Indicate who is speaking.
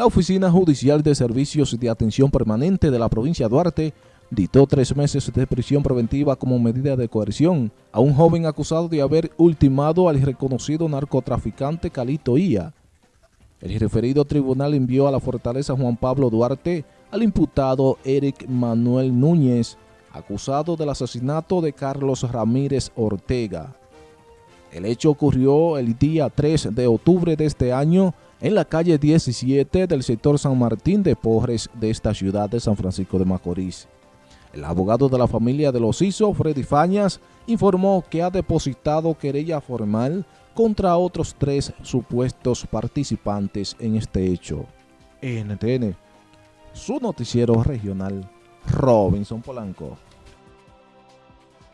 Speaker 1: la Oficina Judicial de Servicios de Atención Permanente de la provincia de Duarte dictó tres meses de prisión preventiva como medida de coerción a un joven acusado de haber ultimado al reconocido narcotraficante Calito Ia. El referido tribunal envió a la fortaleza Juan Pablo Duarte al imputado Eric Manuel Núñez, acusado del asesinato de Carlos Ramírez Ortega. El hecho ocurrió el día 3 de octubre de este año en la calle 17 del sector San Martín de Porres de esta ciudad de San Francisco de Macorís. El abogado de la familia de los hizo, Freddy Fañas, informó que ha depositado querella formal contra otros tres supuestos participantes en este hecho. NTN, su noticiero regional, Robinson Polanco.